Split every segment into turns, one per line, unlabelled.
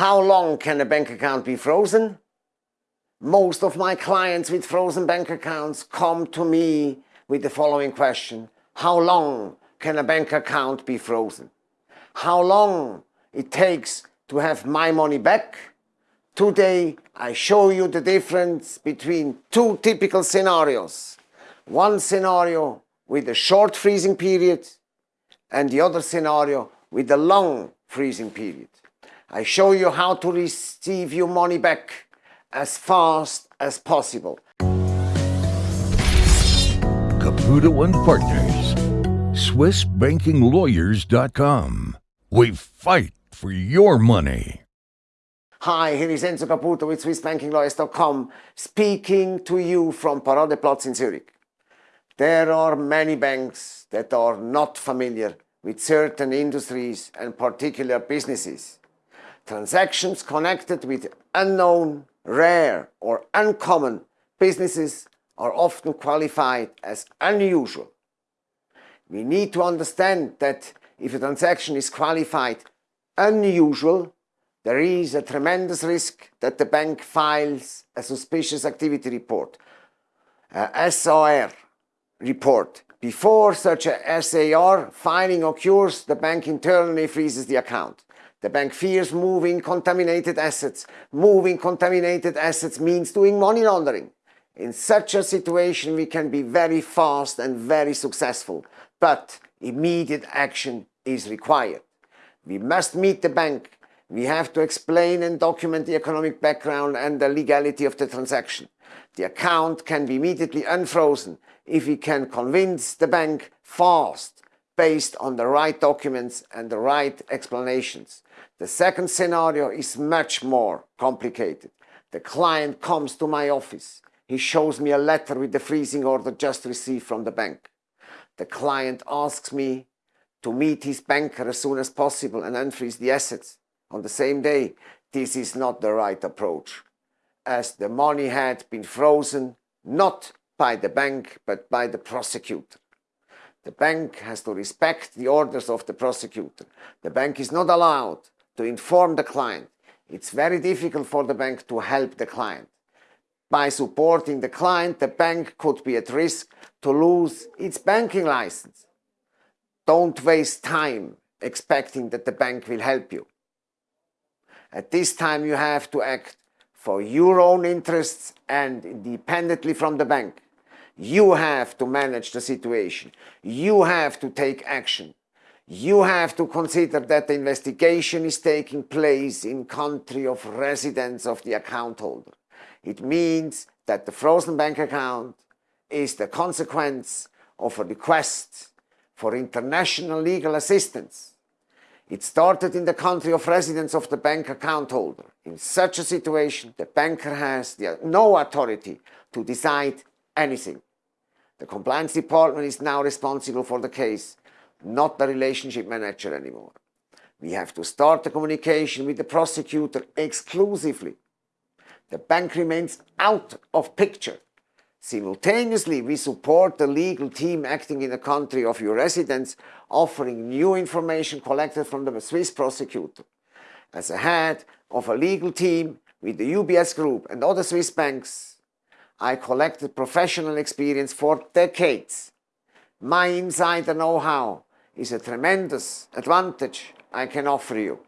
How long can a bank account be frozen? Most of my clients with frozen bank accounts come to me with the following question. How long can a bank account be frozen? How long it takes to have my money back? Today I show you the difference between two typical scenarios. One scenario with a short freezing period and the other scenario with a long freezing period. I show you how to receive your money back as fast as possible.
Caputo and Partners, SwissBankingLawyers.com. We fight for your money.
Hi, here is Enzo Caputo with SwissBankingLawyers.com speaking to you from Paradeplatz in Zurich. There are many banks that are not familiar with certain industries and particular businesses. Transactions connected with unknown, rare or uncommon businesses are often qualified as unusual. We need to understand that if a transaction is qualified unusual, there is a tremendous risk that the bank files a suspicious activity report, a SAR report. Before such a SAR filing occurs, the bank internally freezes the account. The bank fears moving contaminated assets. Moving contaminated assets means doing money laundering. In such a situation, we can be very fast and very successful, but immediate action is required. We must meet the bank. We have to explain and document the economic background and the legality of the transaction. The account can be immediately unfrozen if we can convince the bank fast based on the right documents and the right explanations. The second scenario is much more complicated. The client comes to my office. He shows me a letter with the freezing order just received from the bank. The client asks me to meet his banker as soon as possible and unfreeze the assets on the same day. This is not the right approach, as the money had been frozen not by the bank but by the prosecutor. The bank has to respect the orders of the prosecutor. The bank is not allowed to inform the client. It's very difficult for the bank to help the client. By supporting the client, the bank could be at risk to lose its banking license. Don't waste time expecting that the bank will help you. At this time you have to act for your own interests and independently from the bank. You have to manage the situation. You have to take action you have to consider that the investigation is taking place in country of residence of the account holder. It means that the frozen bank account is the consequence of a request for international legal assistance. It started in the country of residence of the bank account holder. In such a situation, the banker has the, no authority to decide anything. The compliance department is now responsible for the case not the relationship manager anymore. We have to start the communication with the prosecutor exclusively. The bank remains out of picture. Simultaneously, we support the legal team acting in the country of your residence, offering new information collected from the Swiss prosecutor. As a head of a legal team with the UBS Group and other Swiss banks, I collected professional experience for decades. My insider know-how is a tremendous advantage I can offer you.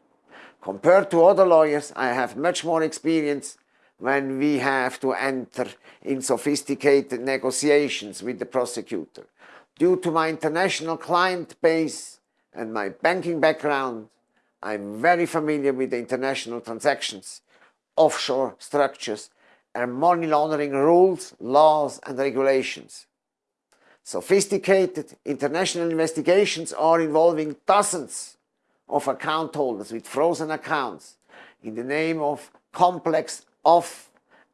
Compared to other lawyers, I have much more experience when we have to enter in sophisticated negotiations with the prosecutor. Due to my international client base and my banking background, I'm very familiar with the international transactions, offshore structures, and money laundering rules, laws and regulations. Sophisticated international investigations are involving dozens of account holders with frozen accounts in the name of complex off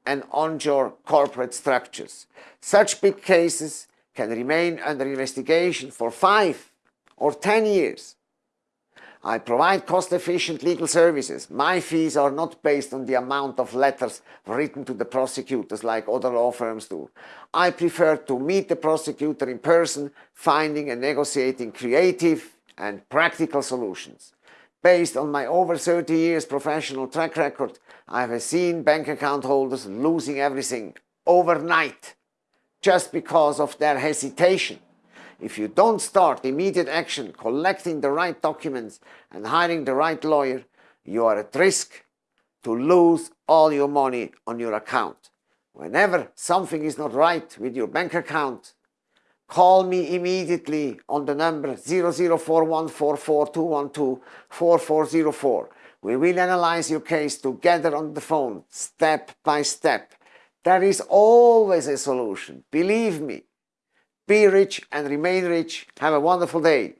and onshore corporate structures. Such big cases can remain under investigation for five or ten years I provide cost-efficient legal services. My fees are not based on the amount of letters written to the prosecutors like other law firms do. I prefer to meet the prosecutor in person, finding and negotiating creative and practical solutions. Based on my over 30 years professional track record, I have seen bank account holders losing everything overnight just because of their hesitation. If you don't start immediate action, collecting the right documents and hiring the right lawyer, you are at risk to lose all your money on your account. Whenever something is not right with your bank account, call me immediately on the number 00414421244404. We will analyze your case together on the phone, step by step. There is always a solution, believe me. Be rich and remain rich. Have a wonderful day.